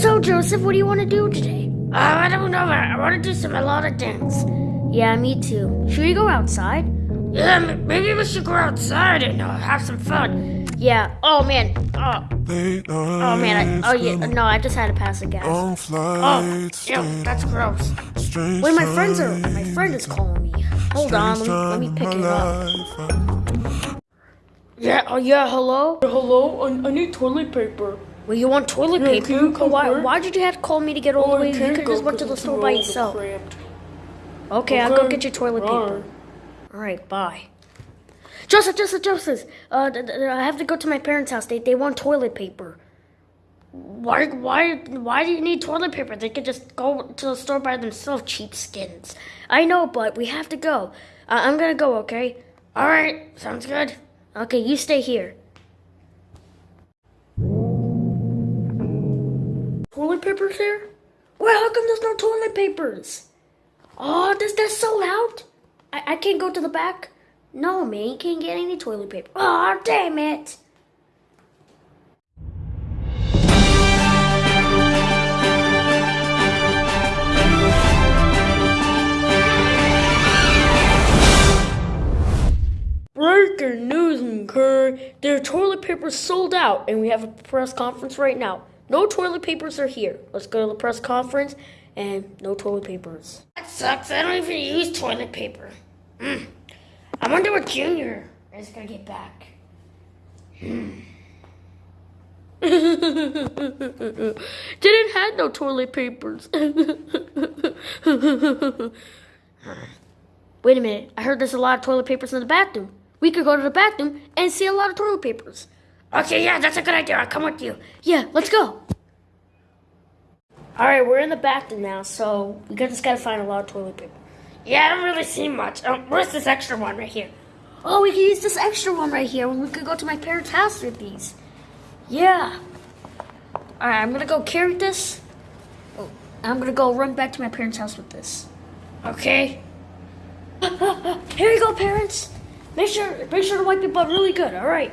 So, Joseph, what do you want to do today? Uh, I don't know. I want to do some melodic dance. Yeah, me too. Should we go outside? Yeah, maybe we should go outside and uh, have some fun. Yeah. Oh man. Oh. Oh man. I, oh yeah. No, I just had to pass a gas. Oh, flights, ew, that's gross. strange Wait, my friends are. My friend is calling me. Hold on. Let me, let me pick it up. Yeah. Oh yeah. Hello. Hello, I, I need toilet paper. Well, you want toilet Yeah, paper? can you come why? Why did you have to call me to get all the way? You could just went to the store by yourself. Okay, I'll go get your toilet paper. Alright. All right, bye. Joseph, Joseph, Joseph. Uh, I have to go to my parents' house. They they want toilet paper. Why why why do you need toilet paper? They could just go to the store by themselves, cheap skins. I know, but we have to go. Uh, I'm gonna go. Okay. All right. Sounds good. Okay, you stay here. Toilet papers here? Well, how come there's no toilet papers? Oh, does that sold out? I, I can't go to the back? No, man, you can't get any toilet paper. Oh, damn it. Breaking news Kerr. Their toilet paper sold out, and we have a press conference right now. No toilet papers are here. Let's go to the press conference, and no toilet papers. That sucks. I don't even use toilet paper. Hmm. I wonder what Junior is gonna get back. Didn't have no toilet papers. Wait a minute. I heard there's a lot of toilet papers in the bathroom. We could go to the bathroom and see a lot of toilet papers. Okay, yeah, that's a good idea. I'll come with you. Yeah, let's go. All right, we're in the bathroom now, so we just gotta find a lot of toilet paper. Yeah, I don't really see much. Um, where's this extra one right here? Oh, we can use this extra one right here. We could go to my parents' house with these. Yeah. All right, I'm gonna go carry this. Oh, I'm gonna go run back to my parents' house with this. Okay. Here you go, parents. Make sure, make sure to wipe your butt really good. All right.